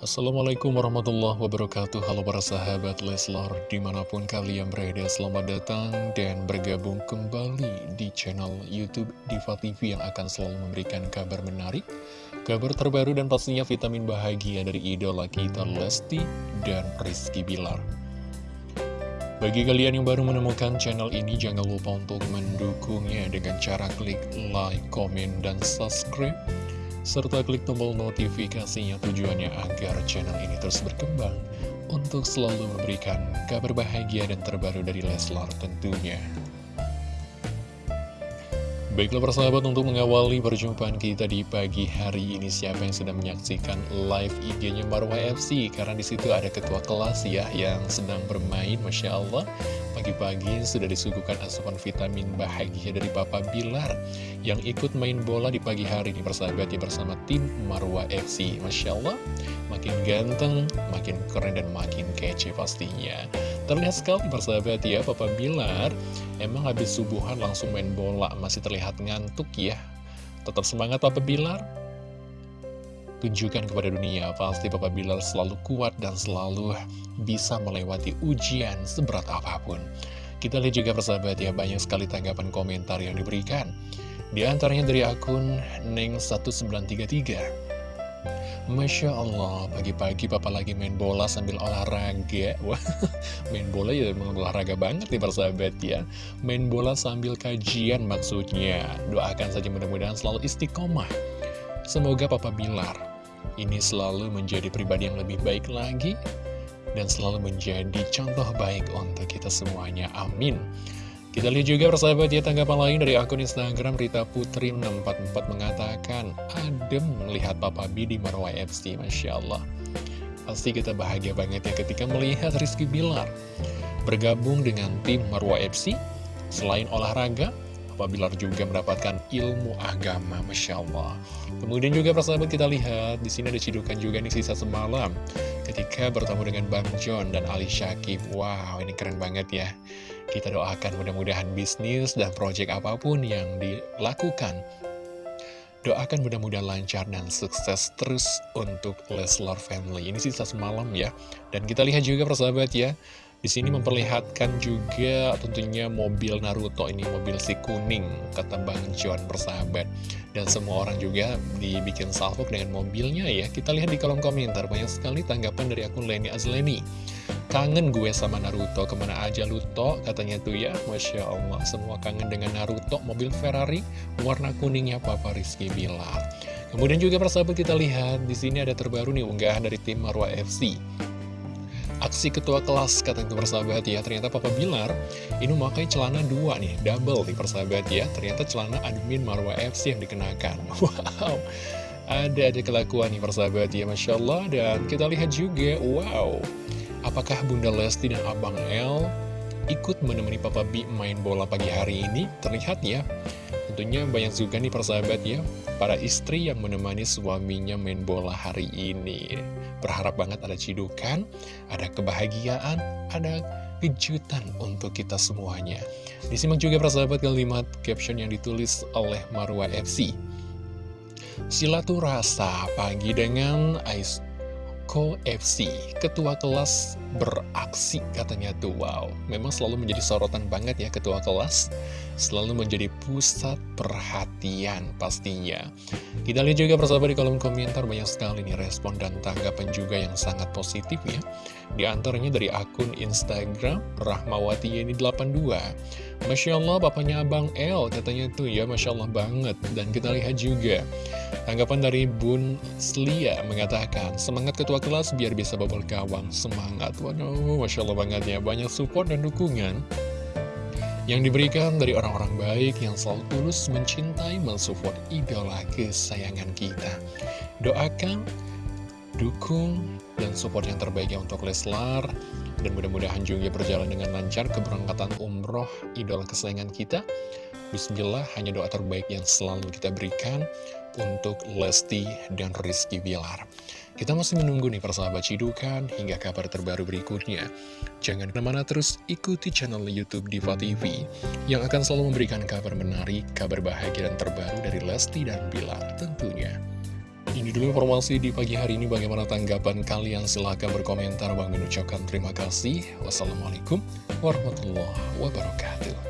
Assalamualaikum warahmatullahi wabarakatuh. Halo para sahabat Leslar Di mana pun kalian berada Selamat datang dan bergabung kembali Di channel Youtube Diva TV Yang akan selalu memberikan kabar menarik Kabar terbaru dan pastinya vitamin bahagia Dari idola kita Lesti dan Rizky Bilar. Bagi kalian yang baru menemukan channel ini, jangan lupa untuk mendukungnya dengan cara klik like, komen, dan subscribe serta klik tombol notifikasinya tujuannya agar channel ini terus berkembang untuk selalu memberikan kabar bahagia dan terbaru dari Leslar tentunya. Baiklah persahabat untuk mengawali perjumpaan kita di pagi hari ini siapa yang sedang menyaksikan live IG-nya Marwah FC karena di situ ada ketua kelas ya yang sedang bermain Masya Allah. Pagi-pagi sudah disuguhkan asupan vitamin bahagia dari Papa Bilar Yang ikut main bola di pagi hari ini persahabat ya bersama tim Marwa FC Masya Allah, makin ganteng, makin keren dan makin kece pastinya Terlihat sekali persahabat ya. Papa Bilar Emang habis subuhan langsung main bola. Masih terlihat ngantuk ya. Tetap semangat Papa Bilar. Tunjukkan kepada dunia Pasti Papa Bilar selalu kuat dan selalu bisa melewati ujian seberat apa pun. Kita lihat juga persahabat ya banyak sekali tanggapan komentar yang diberikan. Di antaranya dari akun Neng1933 Masya Allah, pagi-pagi papa lagi main bola sambil olahraga Wah, main bola ya memang olahraga banget nih persahabat ya Main bola sambil kajian maksudnya Doakan saja mudah-mudahan selalu istiqomah Semoga Papa Bilar ini selalu menjadi pribadi yang lebih baik lagi dan selalu menjadi contoh baik untuk kita semuanya. Amin. Kita lihat juga persahabat ya tanggapan lain dari akun Instagram Rita Putri 644 mengatakan Adem melihat Papa B di Marwah FC, Masya Allah Pasti kita bahagia banget ya ketika melihat Rizky Bilar Bergabung dengan tim Marwah FC Selain olahraga, Papa Bilar juga mendapatkan ilmu agama, Masya Allah. Kemudian juga persahabat kita lihat, di sini ada cidukan juga nih sisa semalam. Ketika bertemu dengan Bang John dan Ali Syakib. Wow, ini keren banget ya. Kita doakan mudah-mudahan bisnis dan proyek apa pun yang dilakukan Doakan mudah-mudahan lancar dan sukses terus untuk Leslar Family. Ini sisa semalam ya. Dan kita lihat juga persahabat ya. Di sini memperlihatkan juga tentunya mobil Naruto ini mobil si kuning kata Bang John persahabat dan semua orang juga dibikin salvok dengan mobilnya ya. Kita lihat di kolom komentar banyak sekali tanggapan dari akun Leni Azleni. Kangen gue sama Naruto ke mana aja Luto katanya tuh ya Masya Allah semua kangen dengan Naruto mobil Ferrari warna kuningnya Papa Rizky Bilar. Kemudian juga persahabat kita lihat di sini ada terbaru nih unggahan dari tim Marwa FC. Aksi ketua kelas kata itu persahabat ya Ternyata Papa Bilar ini memakai celana dua nih Double nih persahabat ya Ternyata celana admin Marwa FC yang dikenakan Wow Ada ada kelakuan nih persahabat ya Masya Allah Dan kita lihat juga Wow Apakah Bunda Lesti dan Abang L Ikut menemani Papa B main bola pagi hari ini? Terlihat ya. Tentunya banyak juga nih persahabat ya. Para istri yang menemani suaminya main bola hari ini. Berharap banget ada cidukan Ada kebahagiaan Ada kejutan untuk kita semuanya. Disimak juga persahabat kalimat caption yang ditulis oleh Marwa FC Silaturasa pagi dengan Ais Ko FC Ketua kelas beraksi katanya tuh. Wow, memang selalu menjadi sorotan banget ya ketua kelas. Selalu menjadi pusat perhatian pastinya. Kita lihat juga persahabat di kolom komentar Banyak sekali nih respon dan tanggapan juga yang sangat positif ya. Di antaranya dari akun Instagram Rahmawati Yeni 82 Masya Allah bapaknya Abang L katanya tuh ya Masya Allah banget. Dan kita lihat juga Tanggapan dari Bun Slia mengatakan Semangat ketua kelas biar bisa bobol gawang Semangat, waduh Masya Allah banget ya Banyak support dan dukungan yang diberikan dari orang-orang baik yang selalu tulus mencintai, mensupport idola kesayangan kita. Doakan, dukung, dan support yang terbaik ya untuk Leslar. Dan mudah-mudahan juga berjalan dengan lancar keberangkatan umroh idola kesayangan kita. Bismillah, hanya doa terbaik yang selalu kita berikan untuk Lesti dan Rizky Bilar. Kita masih menunggu nih persahabat cidukan hingga kabar terbaru berikutnya. Jangan ke mana terus ikuti channel Youtube Diva TV yang akan selalu memberikan kabar menarik, kabar bahagia dan terbaru dari Lesti dan Bilar tentunya. Ini dulu informasi di pagi hari ini bagaimana tanggapan kalian silahkan berkomentar Bang Min ucapkan terima kasih Wassalamualaikum warahmatullahi wabarakatuh